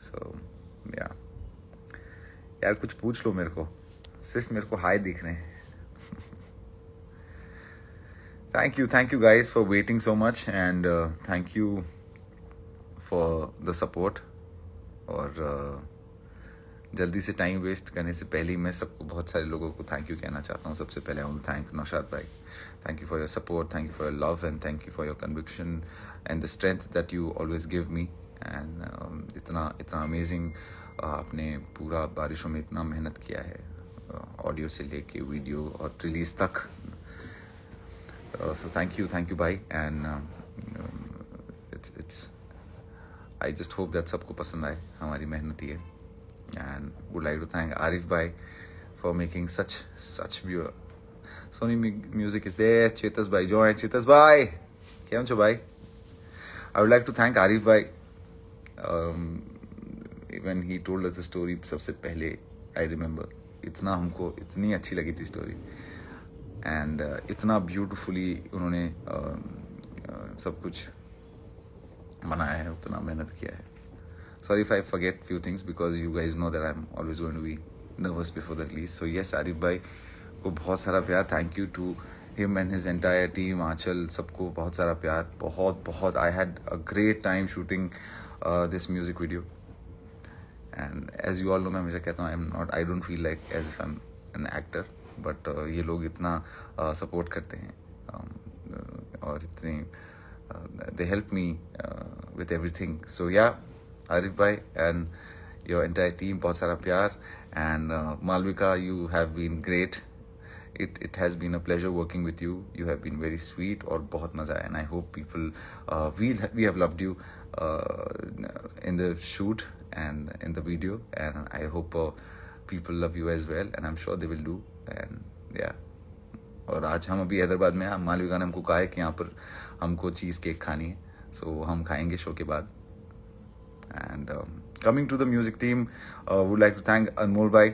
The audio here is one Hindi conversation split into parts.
सो या यार कुछ पूछ लो मेरे को। सिर्फ़ मेरे को हाई दिख रहे हैं you thank you guys for waiting so much and uh, thank you for the support और uh, जल्दी से टाइम वेस्ट करने से पहले ही मैं सबको बहुत सारे लोगों को थैंक यू कहना चाहता हूँ। सबसे पहले आई थैंक नौशाद भाई। Thank you for your support thank you for your love and thank you for your conviction and the strength that you always give me and इतना इतना अमेजिंग uh, आपने पूरा बारिशों में इतना मेहनत किया है ऑडियो uh, से लेके वीडियो और रिलीज तक so thank you thank you भाई and it's it's I just hope that सबको पसंद आए हमारी मेहनत ये and would like to thank Arif भाई for making such such Sony music is there Chetas भाई जॉइन चेतस भाई કેમ છો ભાઈ I would like to thank Arif भाई when he told the story सबसे पहले आई रिमेम्बर इतना हमको इतनी अच्छी लगी थी स्टोरी एंड uh, इतना ब्यूटिफुली उन्होंने uh, uh, सब कुछ बनाया है उतना मेहनत किया है. Sorry if I forget few things because you guys know that I am always going to be nervous before the release so yes Arif भाई को बहुत सारा प्यार. Thank you to him and his entire team Anchal सबको बहुत सारा प्यार. बहुत बहुत I had a great time shooting this music video and as you all know मैं हमेशा कहता हूँ I am not I don't feel like as if I am an actor but ये लोग इतना सपोर्ट uh, करते हैं um, और इतनी they help me with everything so या आरिफ भाई एंड योर एंटायर टीम बहुत सारा प्यार and Malvika you have been great it it has been a pleasure working with you. You have been very sweet और बहुत मज़ा आया hope people uh, we we have loved you uh, in the shoot and in the video and I hope uh, people love you as well and I'm sure they will do and yeah और आज हम अभी हैदराबाद में हैं मालविका ने हमको कहा है कि यहाँ पर हमको चीज़ केक खानी है सो so, हम खाएँगे शो के बाद and coming to the music team would like to thank Anmol भाई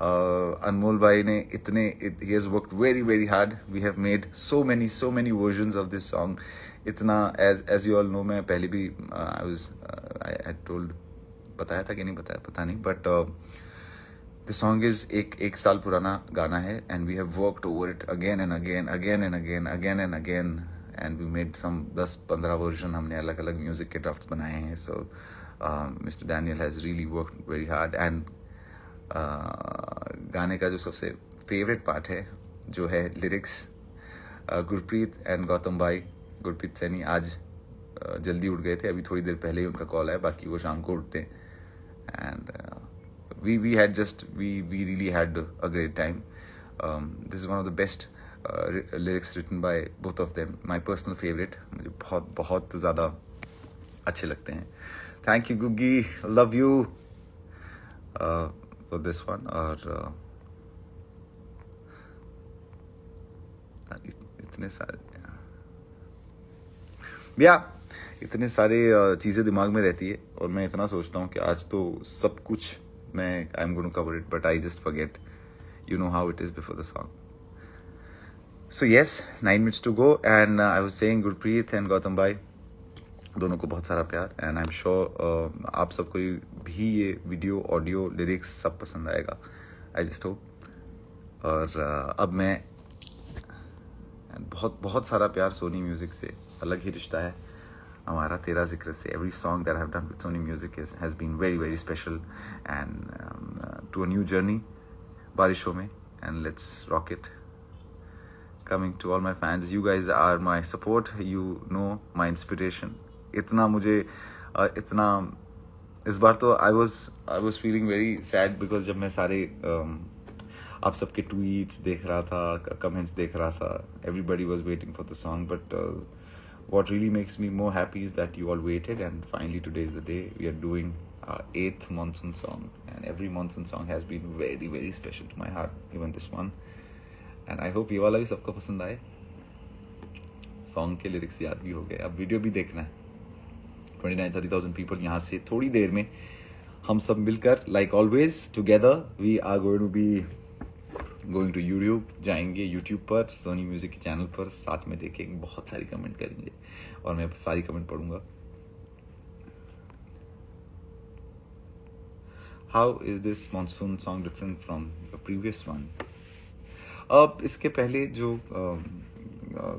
अनमोल भाई ने इतने ही has worked very very hard we have made so many so many version of this song इतना as as you all know मैं पहले भी आई वाज आई टोल्ड बताया था कि नहीं बताया, पता नहीं बट द सॉन्ग इज़ एक एक साल पुराना गाना है and we have worked over it again and again again and again again and again and we made some दस, पंद्रह वर्जन हमने अलग अलग म्यूज़िक के ड्राफ्ट बनाए हैं so mister Daniel has really work very hard and गाने का जो सबसे फेवरेट पार्ट है, जो है लिरिक्स गुरप्रीत एंड गौतम भाई, गुरप्रीत सैनी आज जल्दी उठ गए थे। अभी थोड़ी देर पहले ही उनका कॉल आया, बाकी वो शाम को उठते हैं। And we we had just we we really had a great time this is one of the best lyrics written by both of them my personal favourite मुझे बहुत बहुत ज़्यादा अच्छे लगते हैं। Thank you Guggi love you uh, for this one. और uh, इतने सारे या इतने सारे चीज़ें दिमाग में रहती है और मैं इतना सोचता हूँ कि आज तो सब कुछ मैं I am going cover it but I just forget you know how it is before the song so yes nine minutes to go and I was saying Gurpreet and Gautam भाई दोनों को बहुत सारा प्यार एंड आई एम श्योर आप सबको भी ये वीडियो ऑडियो लिरिक्स सब पसंद आएगा। आई जस्ट होप और uh, अब मैं बहुत बहुत सारा प्यार सोनी म्यूज़िक से अलग ही रिश्ता है। हमारा तेरा ज़िक्र से every song that have done with Sony music is has been very very special and to a new journey बारिशों में and let's rock it coming to all my fans you guys are my support you know my inspiration इतना मुझे इतना, इस बार तो I was I was feeling very sad because जब मैं सारे um, आप सबके ट्वीट्स देख रहा था कमेंट्स देख रहा था everybody was waiting for the song but what really makes me more happy is that you all waited and finally two days the day we are doing eighth monsoon song and every monsoon song has been very very special to my heart even this one and I hope ये वाला भी सबको पसंद आए। सॉन्ग के लिरिक्स याद भी हो गए। अब वीडियो भी देखना है। Twenty nine thirty thousand people यहाँ से थोड़ी देर में हम सब मिलकर like always together we are going to be going to YouTube जाएँगे यूट्यूब पर सोनी म्यूज़िक के चैनल पर, साथ में देखेंगे, बहुत सारी कमेंट करेंगे, और मैं सारी comment पढ़ूँगा। How is this monsoon song different from previous one अब इसके पहले जो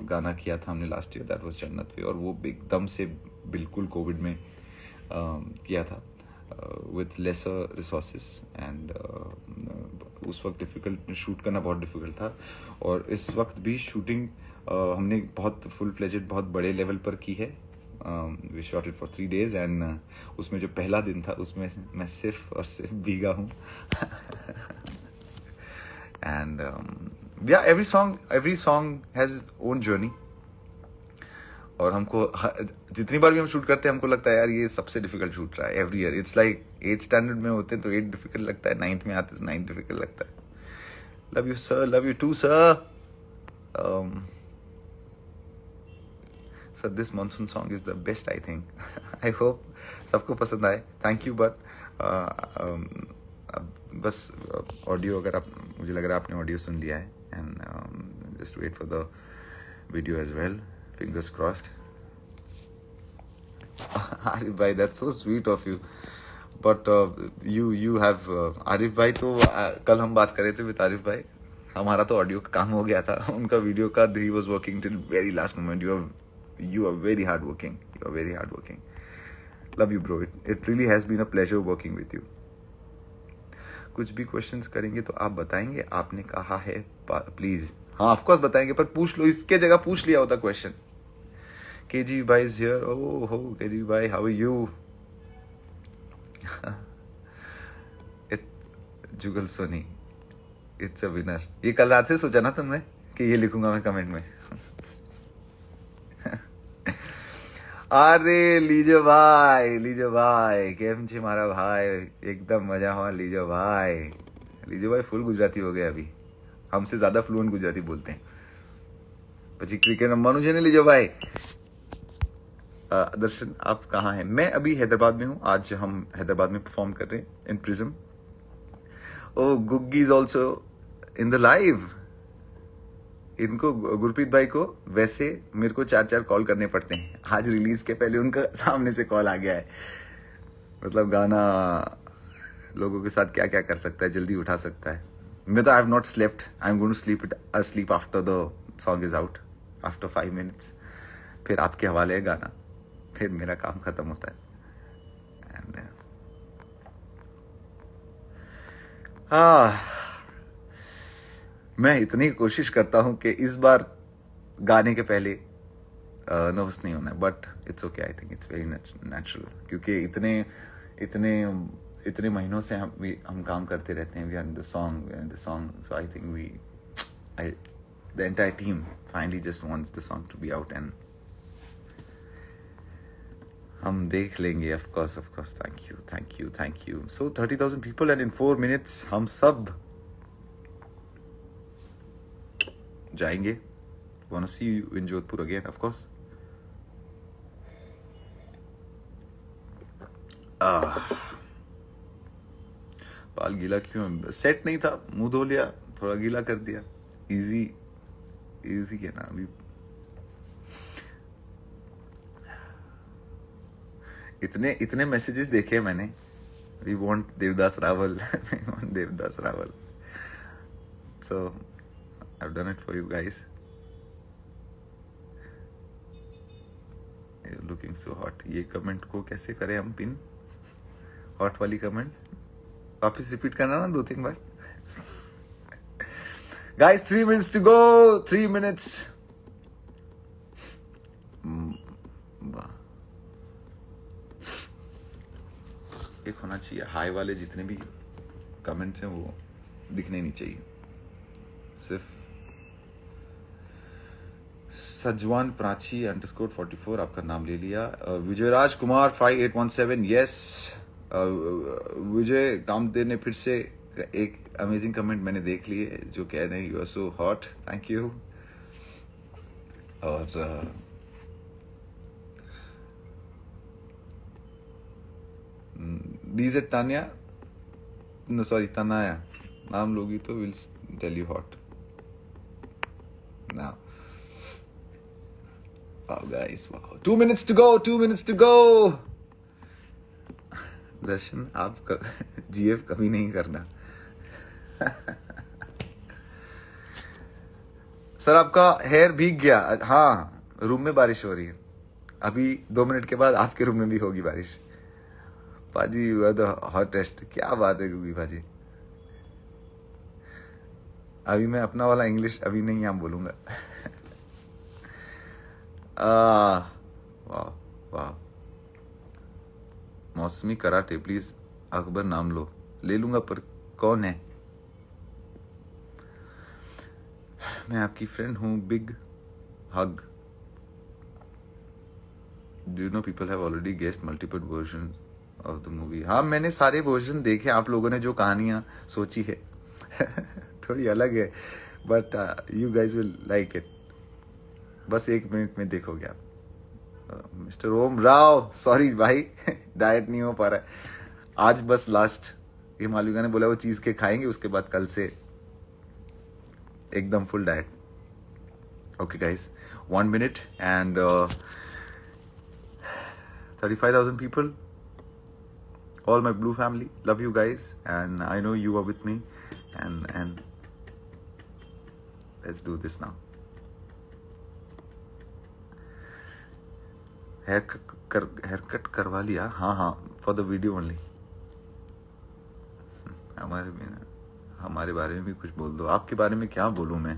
गाना किया था हमने लास्ट ईयर दैट वाज जन्नत पे और वो एकदम से बिल्कुल कोविड में किया था विथ लेसर रिसोर्सेस एंड उस वक्त डिफ़िकल्ट शूट करना बहुत डिफ़िकल्ट था और इस वक्त भी शूटिंग uh, हमने बहुत फुल फ्लेजेड बहुत बड़े लेवल पर की है। We shot it for three days and उसमें जो पहला दिन था उसमें मैं सिर्फ़ और सिर्फ़ भीगा हूँ। And every song every song has own journey और हमको जितनी बार भी हम शूट करते हैं, हमको लगता है, यार, ये सबसे डिफ़िकल्ट शूट रहा है every year it's like eight standard में होते हैं तो एट डिफ़िकल्ट लगता है नाइन्थ में आते नाइन्थ डिफ़िकल्ट लगता है। Love you sir love you too sir sir this monsoon song is the best I think I hope सबको पसंद आए। थैंक यू बट बस ऑडियो अगर आप, मुझे लग रहा है आपने ऑडियो सुन लिया है and just wait for the video as well fingers crossed. Arif bhai that's so sweet of you. But uh, you you have uh, Arif भाई तो uh, कल हम बात कर रहे थे विद आरिफ भाई हमारा तो ऑडियो का काम हो गया था. उनका वीडियो का he was working till very last moment you are you are very hard working you are very hard working love you bro it it really has been a pleasure working with you कुछ भी क्वेश्चंस करेंगे तो आप बताएँगे. आपने कहा है प्लीज़ हाँ ऑफकोर्स बताएँगे पर पूछ लो. इसके जगह पूछ लिया होता question KG Bhai is here. Oh, oh, KG Bhai, how are you? it, Jugal Soni it's a winner ये कल रात से सोचा ना तुमने कि ये लिखूंगा मैं कमेंट में अरे लीजो भाई लीजो भाई કેમ છે મારા ભાઈ एकदम मजा हो लीजो भाई लीजो भाई फुल गुजराती हो गए अभी हमसे ज्यादा फ्लुएंट गुजराती बोलते हैं પછી ક્રિકેટ રમવાનું છે ને લીજો ભાઈ दर्शन आप कहाँ हैं? मैं अभी हैदराबाद में हूँ। आज हम हैदराबाद में परफॉर्म कर रहे हैं in Prism oh Guggi is also in the live इनको गुरप्रीत भाई को वैसे मेरे को चार चार कॉल करने पड़ते हैं। आज रिलीज़ के पहले उनका सामने से कॉल आ गया है। मतलब गाना लोगों के साथ क्या क्या कर सकता है, जल्दी उठा सकता है। मैं तो I have not slept I am going to sleep it sleep after the song is out after five minutes फिर आपके हवाले है गाना। फिर मेरा काम खत्म होता है। एंड हाँ मैं इतनी कोशिश करता हूँ कि इस बार गाने के पहले नर्वस नहीं होना but it's okay I think it's very natural क्योंकि इतने इतने इतने महीनों से हम हम काम करते रहते हैं we are in the song we in the song so I think we I the entire team finally just wants the song to be out and हम देख लेंगे of course of course thank you thank you thank you so thirty thousand people and in four minutes हम सब जाएँगे. Want see you in Jodhpur again of course बाल गीला क्यों? सेट नहीं था, मुँह धो लिया, थोड़ा गीला कर दिया. इजी इजी है ना, अभी इतने इतने मैसेजेस देखे मैंने। We want Devdas Rawal we want Devdas Rawal so I done it for you guys looking so hot ये कमेंट को कैसे करें हम पिन हॉट वाली कमेंट वापस रिपीट करना ना दो तीन बार? Guys three minutes to go three minutes एक होना चाहिए। हाई वाले जितने भी कमेंट्स हैं वो दिखने नहीं चाहिए। सिर्फ़ Sajwan Prachi underscore forty four आपका नाम ले लिया। Vijayraj Kumar five eight one seven yes Vijay Kamdev ने फिर से एक अमेजिंग कमेंट मैंने देख लिए जो कह रहे हैं you are so hot thank you और uh, डीजेट Tania no sorry tanaya naam logi to will tell you hot now wow guys wow two minutes to go two minutes to go Darshan आप जीएफ कभी नहीं करना सर आपका हेयर भीग गया हाँ रूम में बारिश हो रही है अभी दो मिनट के बाद आपके रूम में भी होगी बारिश पाजी यू द हॉटेस्ट क्या बात है गुगी पाजी अभी मैं अपना वाला इंग्लिश अभी नहीं यहाँ बोलूँगा। वाह वाह। मौसमी कराटे प्लीज़ अकबर नाम लो। ले लूँगा पर कौन है? मैं आपकी फ्रेंड हूँ big hug do know people have already guessed multiple version of the movie हाँ मैंने सारे वर्जन देखे, आप लोगों ने जो कहानियाँ सोची है। थोड़ी अलग है but you guys will like it बस एक मिनट में देखोगे आप। मिस्टर ओम राव सॉरी भाई डाइट नहीं हो पा रहा है। आज बस लास्ट ये मालविका ने बोला वो चीज़ के खाएँगे, उसके बाद कल से एकदम full diet okay guys one minute and thirty five thousand people all my blue family. Love you guys, and i know you are with me. And and let's do this now. Hair कर हेयर कट करवा लिया हाँ हाँ फॉर द वीडियो ओनली हमारे में हमारे बारे में भी कुछ बोल दो आपके बारे में क्या बोलूँ मैं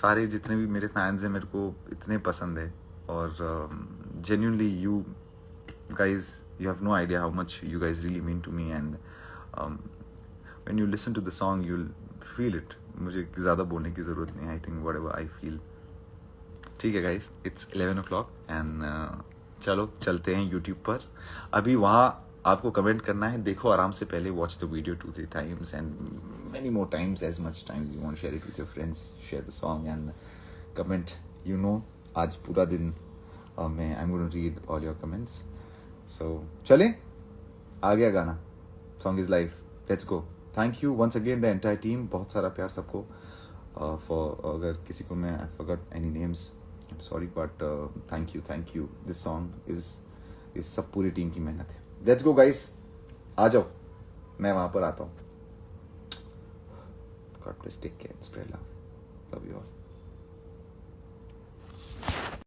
सारे जितने भी मेरे फैंस हैं मेरे को इतने पसंद है और genuinely you guys you have no idea how much you guys really mean to me and um, when you listen to the song you'll feel it. मुझे ज़्यादा बोलने की ज़रूरत नहीं I think whatever I feel ठीक है guys it's eleven o'clock and चलो चलते हैं यूट्यूब पर। अभी वहाँ आपको कमेंट करना है देखो आराम से पहले watch the video two three times and many more times as much times you want share it with your friends share the song and comment you know आज पूरा दिन uh, मैं I am read all your comments so चले आ गया गाना। Song is live let's go thank you once again the entire team बहुत सारा प्यार सबको फॉर uh, अगर किसी को मैं I forgot any names I sorry but thank you thank you this song is इस सब पूरी टीम की मेहनत है। लेट्स गो गाइस आ जाओ। मैं वहाँ पर आता हूँ। God bless, take care, and. Love you all.